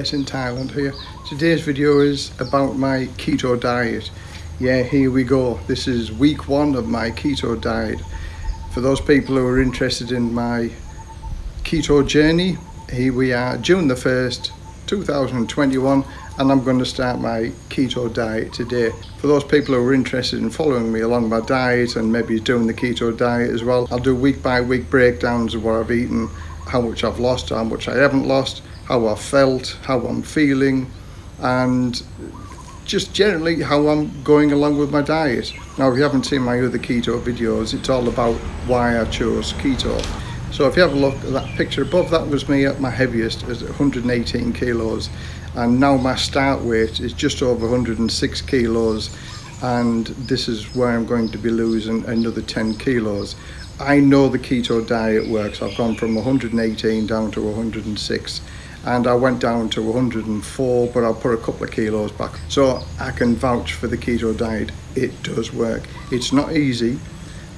Les in Thailand here. Today's video is about my keto diet. Yeah, here we go. This is week one of my keto diet. For those people who are interested in my keto journey, here we are, June the 1st, 2021, and I'm going to start my keto diet today. For those people who are interested in following me along my diet and maybe doing the keto diet as well, I'll do week by week breakdowns of what I've eaten, how much I've lost, how much I haven't lost, how I felt, how I'm feeling, and just generally how I'm going along with my diet. Now, if you haven't seen my other keto videos, it's all about why I chose keto. So if you have a look at that picture above, that was me at my heaviest, at 118 kilos. And now my start weight is just over 106 kilos. And this is where I'm going to be losing another 10 kilos. I know the keto diet works. I've gone from 118 down to 106 and I went down to 104 but I'll put a couple of kilos back. So I can vouch for the keto diet. It does work. It's not easy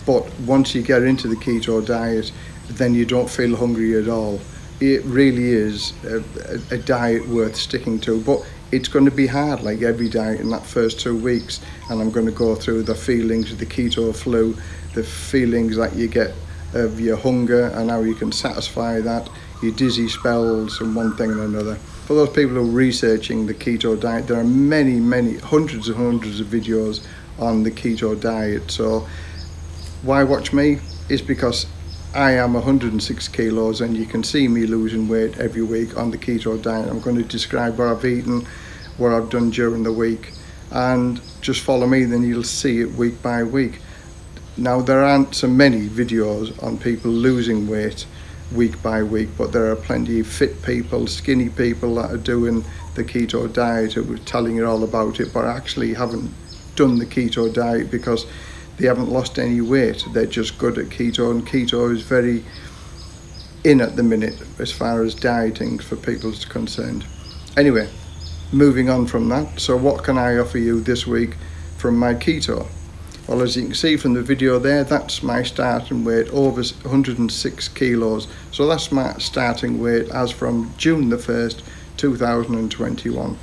but once you get into the keto diet then you don't feel hungry at all. It really is a, a, a diet worth sticking to but it's going to be hard like every diet in that first two weeks. And I'm going to go through the feelings of the keto flu the feelings that you get of your hunger and how you can satisfy that, your dizzy spells and one thing and another. For those people who are researching the keto diet, there are many, many, hundreds and hundreds of videos on the keto diet. So why watch me? Is because I am 106 kilos and you can see me losing weight every week on the keto diet. I'm going to describe what I've eaten, what I've done during the week and just follow me then you'll see it week by week. Now there aren't so many videos on people losing weight week by week, but there are plenty of fit people, skinny people that are doing the keto diet who are telling you all about it, but actually haven't done the keto diet because they haven't lost any weight. They're just good at keto and keto is very in at the minute as far as dieting for people is concerned. Anyway, moving on from that. So what can I offer you this week from my keto? Well, as you can see from the video there, that's my starting weight, over 106 kilos. So that's my starting weight as from June the 1st, 2021.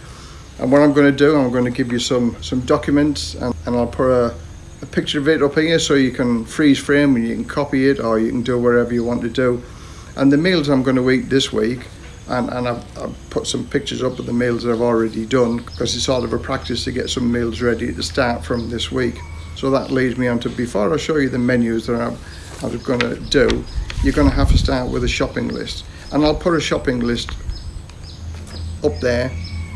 And what I'm going to do, I'm going to give you some, some documents and, and I'll put a, a picture of it up here so you can freeze frame and you can copy it or you can do whatever you want to do. And the meals I'm going to eat this week, and, and I've, I've, put some pictures up of the meals that I've already done because it's sort of a practice to get some meals ready to start from this week. So that leads me on to, before I show you the menus that I'm, I'm going to do, you're going to have to start with a shopping list. And I'll put a shopping list up there.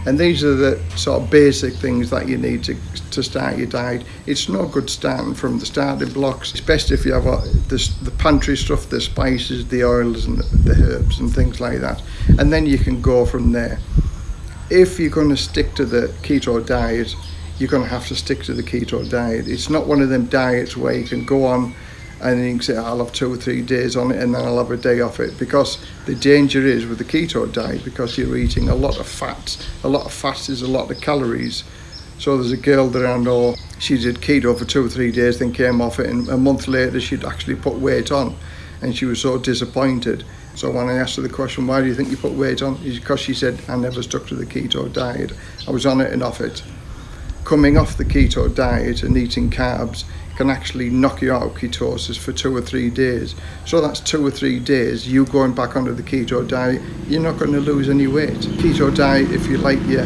And these are the sort of basic things that you need to, to start your diet. It's no good starting from the starting blocks. It's best if you have a, the, the pantry stuff, the spices, the oils and the herbs and things like that. And then you can go from there. If you're going to stick to the keto diet, you're going to have to stick to the keto diet. It's not one of them diets where you can go on and you can say I'll have two or three days on it and then I'll have a day off it because the danger is with the keto diet because you're eating a lot of fats. A lot of fats is a lot of calories. So there's a girl that I know, she did keto for two or three days, then came off it and a month later she'd actually put weight on and she was so disappointed. So when I asked her the question, why do you think you put weight on? Because she said, I never stuck to the keto diet. I was on it and off it coming off the keto diet and eating carbs can actually knock you out of ketosis for two or three days. So that's two or three days you going back onto the keto diet, you're not going to lose any weight. Keto diet, if you like your,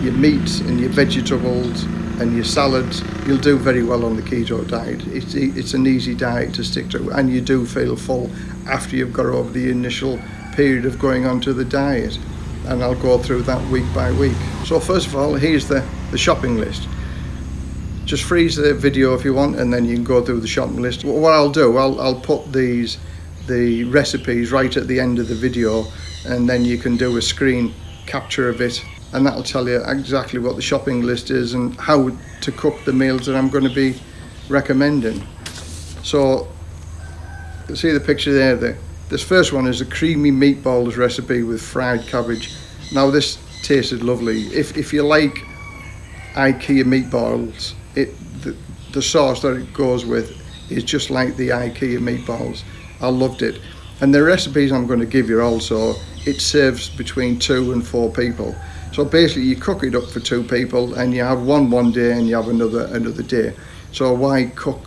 your meats and your vegetables and your salads, you'll do very well on the keto diet. It's, it's an easy diet to stick to and you do feel full after you've got over the initial period of going onto the diet and I'll go through that week by week. So first of all, here's the, the shopping list. Just freeze the video if you want and then you can go through the shopping list. What I'll do, I'll, I'll put these the recipes right at the end of the video and then you can do a screen capture of it and that'll tell you exactly what the shopping list is and how to cook the meals that I'm going to be recommending. So see the picture there, the, this first one is a creamy meatballs recipe with fried cabbage. Now this tasted lovely. If, if you like IKEA meatballs, it the, the sauce that it goes with is just like the IKEA meatballs. I loved it. And the recipes I'm going to give you also it serves between two and four people. So basically you cook it up for two people and you have one one day and you have another another day. So why cook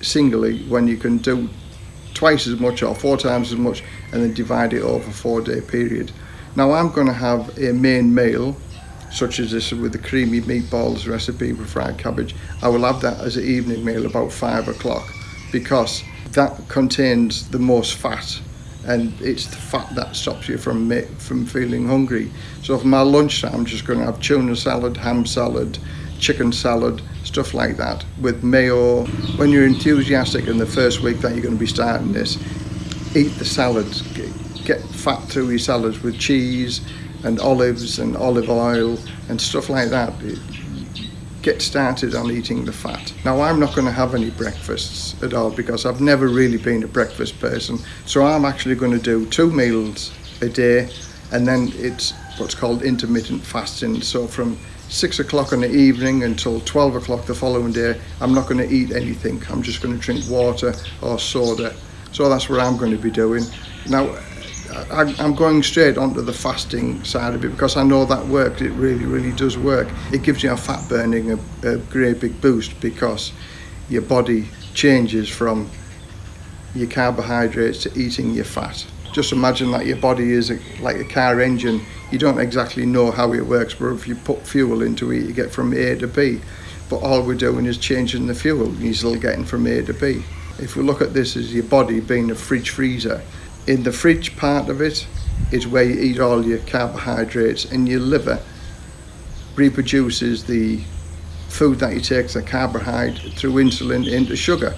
singly when you can do twice as much or four times as much and then divide it over a four day period. Now I'm going to have a main meal such as this with the creamy meatballs recipe with fried cabbage. I will have that as an evening meal about five o'clock because that contains the most fat and it's the fat that stops you from from feeling hungry. So for my lunchtime, I'm just going to have tuna salad, ham salad, chicken salad, stuff like that with mayo. When you're enthusiastic in the first week that you're going to be starting this, eat the salads, get fat through your salads with cheese and olives and olive oil and stuff like that get started on eating the fat. Now I'm not going to have any breakfasts at all because I've never really been a breakfast person. So I'm actually going to do two meals a day and then it's what's called intermittent fasting. So from six o'clock in the evening until 12 o'clock the following day, I'm not going to eat anything. I'm just going to drink water or soda. So that's what I'm going to be doing. Now, I, I'm going straight onto the fasting side of it because I know that works. It really, really does work. It gives you a fat burning a, a great big boost because your body changes from your carbohydrates to eating your fat. Just imagine that your body is a, like a car engine. You don't exactly know how it works, but if you put fuel into it, you get from A to B. But all we're doing is changing the fuel. You're still getting from A to B. If we look at this as your body being a fridge freezer, in the fridge part of it is where you eat all your carbohydrates and your liver reproduces the food that you take the carbohydrate through insulin into sugar.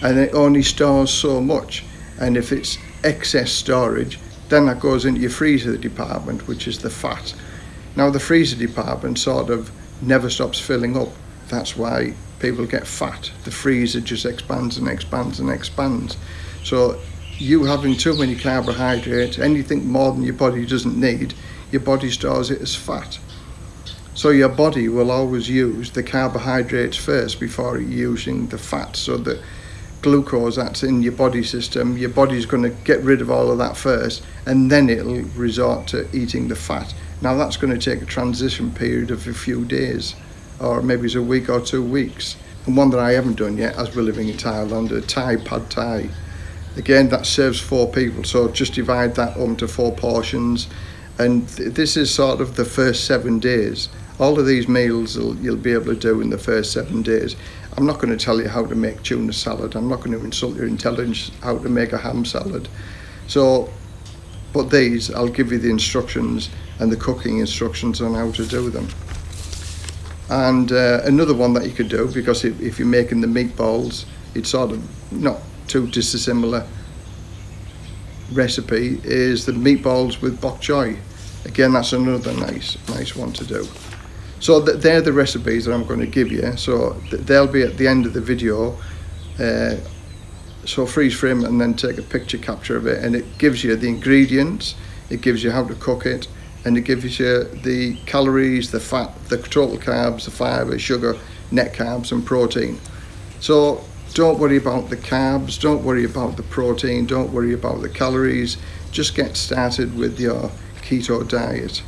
And it only stores so much. And if it's excess storage then that goes into your freezer department which is the fat. Now the freezer department sort of never stops filling up. That's why people get fat. The freezer just expands and expands and expands. So you having too many carbohydrates, anything more than your body doesn't need, your body stores it as fat. So your body will always use the carbohydrates first before using the fat. So the glucose that's in your body system, your body's going to get rid of all of that first, and then it'll resort to eating the fat. Now that's going to take a transition period of a few days, or maybe it's a week or two weeks. And one that I haven't done yet, as we're living in Thailand, a Thai pad Thai again that serves four people so just divide that up into four portions. And th this is sort of the first seven days. All of these meals you'll be able to do in the first seven days. I'm not going to tell you how to make tuna salad. I'm not going to insult your intelligence how to make a ham salad. So but these I'll give you the instructions and the cooking instructions on how to do them. And uh, another one that you could do because if, if you're making the meatballs it's sort of not too dissimilar recipe is the meatballs with bok choy. Again, that's another nice, nice one to do. So th they're the recipes that I'm going to give you. So th they'll be at the end of the video. Uh, so freeze frame and then take a picture capture of it and it gives you the ingredients, it gives you how to cook it and it gives you the calories, the fat, the total carbs, the fibre, sugar, net carbs and protein. So don't worry about the carbs, don't worry about the protein, don't worry about the calories. Just get started with your keto diet.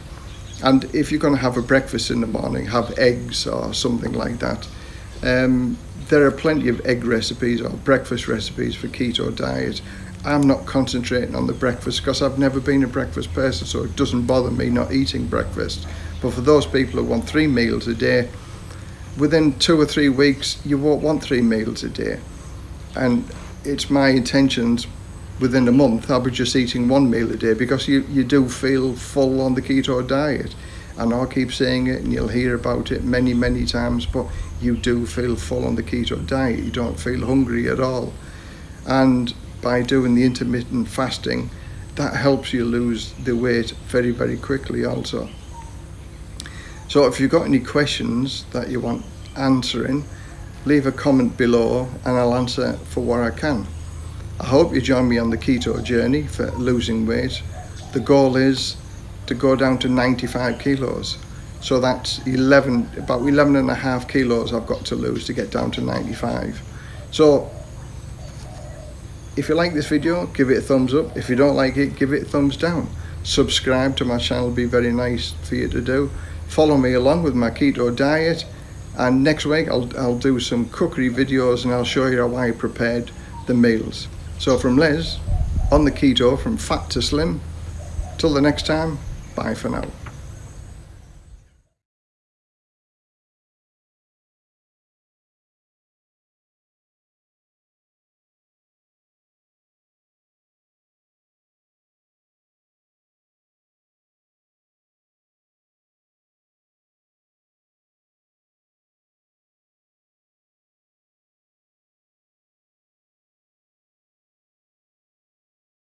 And if you're going to have a breakfast in the morning, have eggs or something like that. Um, there are plenty of egg recipes or breakfast recipes for keto diet. I'm not concentrating on the breakfast because I've never been a breakfast person, so it doesn't bother me not eating breakfast. But for those people who want three meals a day, within two or three weeks, you won't want three meals a day. And it's my intentions within a month, I'll be just eating one meal a day because you, you do feel full on the keto diet. And I'll keep saying it and you'll hear about it many, many times, but you do feel full on the keto diet. You don't feel hungry at all. And by doing the intermittent fasting, that helps you lose the weight very, very quickly also. So if you've got any questions that you want answering, leave a comment below and I'll answer for what I can. I hope you join me on the keto journey for losing weight. The goal is to go down to 95 kilos. So that's 11, about 11 and a half kilos I've got to lose to get down to 95. So if you like this video, give it a thumbs up. If you don't like it, give it a thumbs down. subscribe to my channel be very nice for you to do. Follow me along with my keto diet and next week I'll, I'll do some cookery videos and I'll show you how I prepared the meals. So from Les, on the keto from fat to slim, till the next time, bye for now.